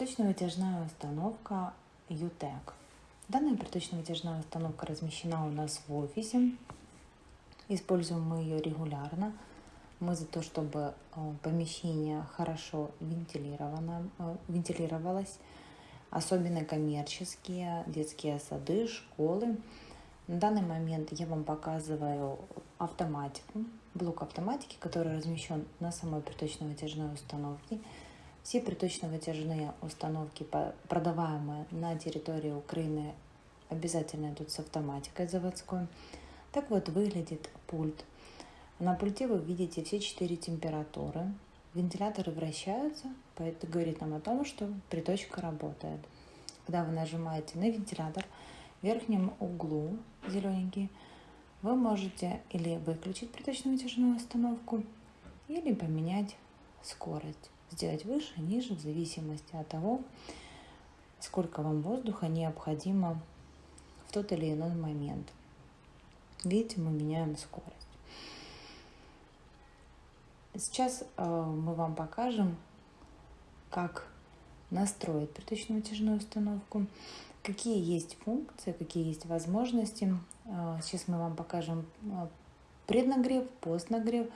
Приточно-вытяжная установка UTEC. Данная приточно-вытяжная установка размещена у нас в офисе. Используем мы ее регулярно. Мы за то, чтобы э, помещение хорошо вентилировано, э, вентилировалось, особенно коммерческие, детские сады, школы. На данный момент я вам показываю автоматику, блок автоматики, который размещен на самой приточно-вытяжной установке. Все приточно-вытяжные установки, продаваемые на территории Украины, обязательно идут с автоматикой заводской. Так вот выглядит пульт. На пульте вы видите все четыре температуры. Вентиляторы вращаются, это говорит нам о том, что приточка работает. Когда вы нажимаете на вентилятор, в верхнем углу зелененький, вы можете или выключить приточно-вытяжную установку, или поменять скорость сделать выше, ниже, в зависимости от того, сколько вам воздуха необходимо в тот или иной момент. Видите, мы меняем скорость. Сейчас э, мы вам покажем, как настроить приточно-вытяжную установку, какие есть функции, какие есть возможности. Э, сейчас мы вам покажем э, преднагрев, постнагрев,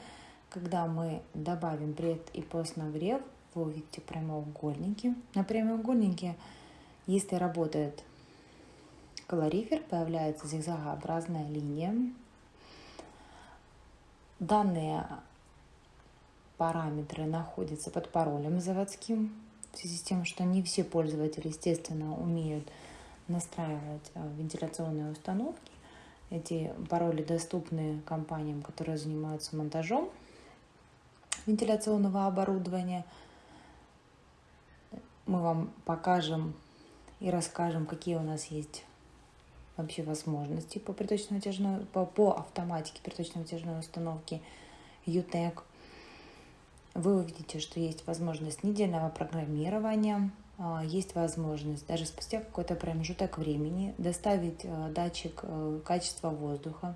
когда мы добавим пред и постнагрев, вы увидите прямоугольники. На прямоугольнике, если работает калорифер, появляется зигзагообразная линия. Данные параметры находятся под паролем заводским, в связи с тем, что не все пользователи, естественно, умеют настраивать э, вентиляционные установки. Эти пароли доступны компаниям, которые занимаются монтажом вентиляционного оборудования. Мы вам покажем и расскажем, какие у нас есть вообще возможности по приточно-вытяжной, по, по автоматике приточно-вытяжной установки UTEC. Вы увидите, что есть возможность недельного программирования, а, есть возможность даже спустя какой-то промежуток времени доставить э, датчик э, качества воздуха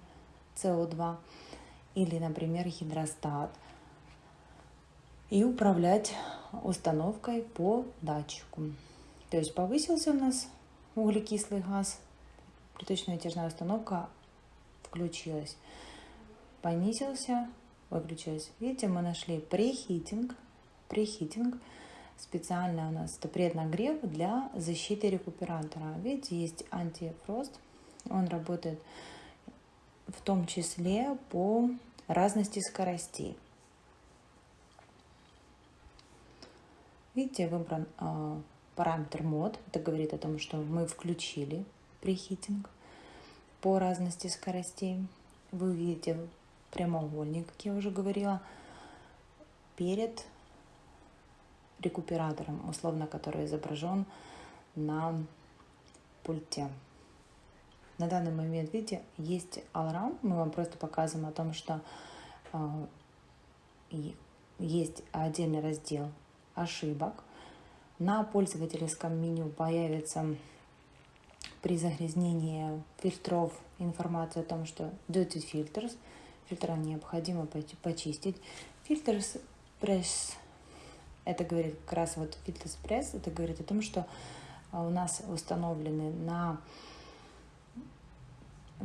СО2 или, например, гидростат – и управлять установкой по датчику. То есть повысился у нас углекислый газ, приточная тяжная установка включилась. Понизился, выключилась. Видите, мы нашли прехитинг. Прехитинг специально у нас это преднагрев для защиты рекуператора. Видите, есть антифрост. Он работает в том числе по разности скоростей. Видите, выбран э, параметр мод. Это говорит о том, что мы включили прихитинг по разности скоростей. Вы увидите прямоугольник, как я уже говорила, перед рекуператором, условно, который изображен на пульте. На данный момент, видите, есть аларм. Мы вам просто показываем о том, что э, есть отдельный раздел ошибок. На пользовательском меню появится при загрязнении фильтров информация о том, что Dirty Filters, фильтра необходимо почистить. Filters Press, это говорит как раз вот Filters Press, это говорит о том, что а, у нас установлены на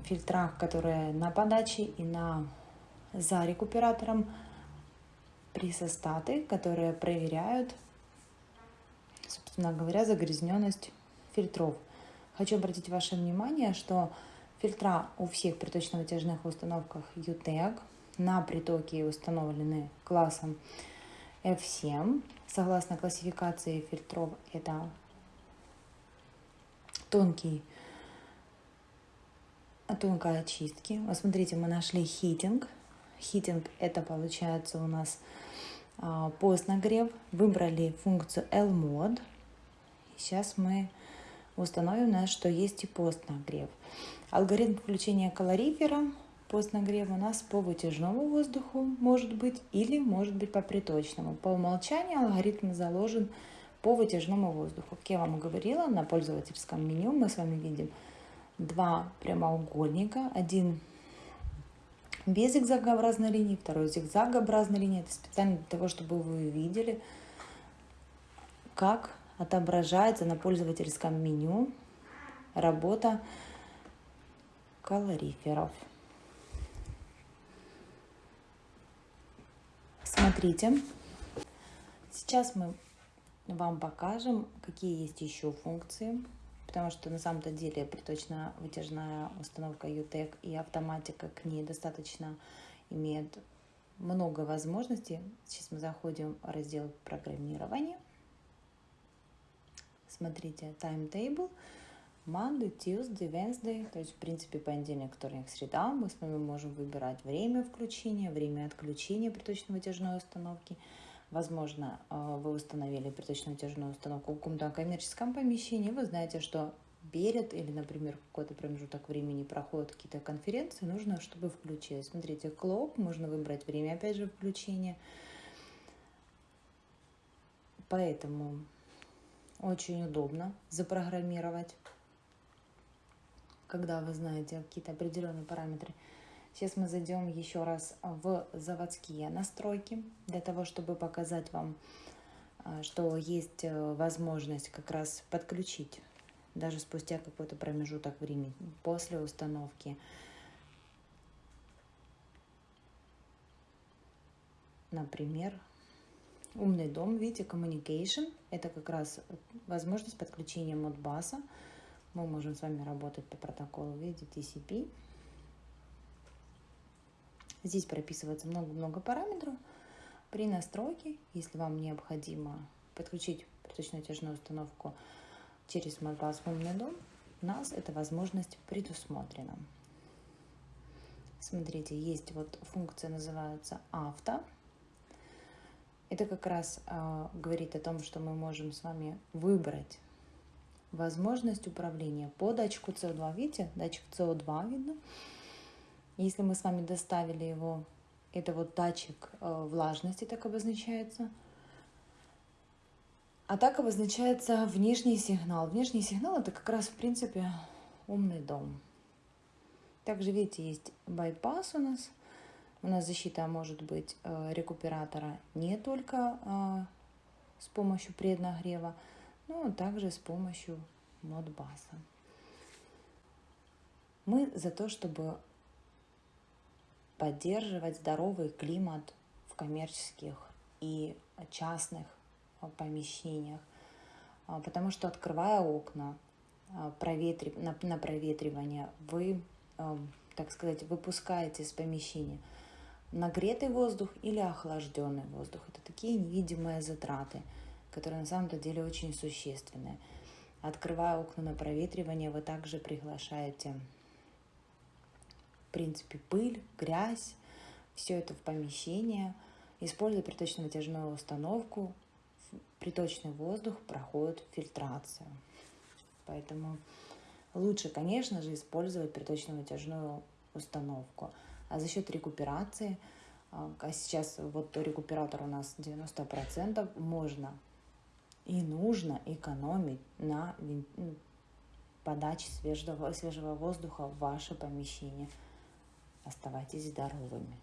фильтрах, которые на подаче и на за рекуператором присостаты, которые проверяют, собственно говоря, загрязненность фильтров. Хочу обратить ваше внимание, что фильтра у всех приточно-вытяжных установках UTEC на притоке установлены классом F7. Согласно классификации фильтров, это тонкий, тонкая очистки. Вот смотрите, мы нашли хитинг. Хитинг это получается у нас а, постнагрев. Выбрали функцию L-Mode. Сейчас мы установим, что есть и постнагрев. Алгоритм включения калорифера постнагрев у нас по вытяжному воздуху может быть или может быть по приточному. По умолчанию алгоритм заложен по вытяжному воздуху. Как я вам говорила, на пользовательском меню мы с вами видим два прямоугольника. Один без зигзагообразной линии, второй зигзагообразной линии. Это специально для того, чтобы вы видели, как отображается на пользовательском меню работа калориферов. Смотрите, сейчас мы вам покажем, какие есть еще функции, потому что на самом-то деле приточно-вытяжная установка UTEC и автоматика к ней достаточно имеет много возможностей. Сейчас мы заходим в раздел программирования. Смотрите, timetable. Monday, Tuesday, Wednesday, то есть, в принципе, понедельник, вторник, среда. Мы с вами можем выбирать время включения, время отключения приточно-вытяжной установки. Возможно, э, вы установили приточно-вытяжную установку в каком-то коммерческом помещении. Вы знаете, что перед или, например, какой-то промежуток времени проходят какие-то конференции, нужно, чтобы включилось. Смотрите, клоп, можно выбрать время, опять же, включения. Поэтому очень удобно запрограммировать, когда вы знаете какие-то определенные параметры. Сейчас мы зайдем еще раз в заводские настройки, для того, чтобы показать вам, а, что есть э, возможность как раз подключить даже спустя какой-то промежуток времени после установки. Например, умный дом, видите, communication, это как раз возможность подключения модбаса. Мы можем с вами работать по протоколу, видите, TCP. Здесь прописывается много-много параметров. При настройке, если вам необходимо подключить приточно-натяжную установку через Modbus в умный дом, у нас эта возможность предусмотрена. Смотрите, есть вот функция, называется авто. Это как раз э, говорит о том, что мы можем с вами выбрать возможность управления по датчику CO2. Видите, датчик CO2 видно. Если мы с вами доставили его, это вот датчик э, влажности, так обозначается – а так обозначается внешний сигнал. Внешний сигнал это как раз в принципе умный дом. Также видите, есть байпас у нас. У нас защита может быть э, рекуператора не только э, с помощью преднагрева, но также с помощью модбаса. Мы за то, чтобы поддерживать здоровый климат в коммерческих и частных помещениях, а, потому что открывая окна а, на, проветривание, вы, а, так сказать, выпускаете из помещения нагретый воздух или охлажденный воздух. Это такие невидимые затраты, которые на самом деле очень существенные. Открывая окна на проветривание, вы также приглашаете, принципе, пыль, грязь, все это в помещение. Используя приточно-вытяжную установку, приточный воздух проходит фильтрацию. Поэтому лучше, конечно же, использовать приточно-вытяжную установку. А за счет рекуперации, а, а сейчас вот рекуператор у нас 90%, можно и нужно экономить на ну, подаче свежего, свежего воздуха в ваше помещение. Оставайтесь здоровыми.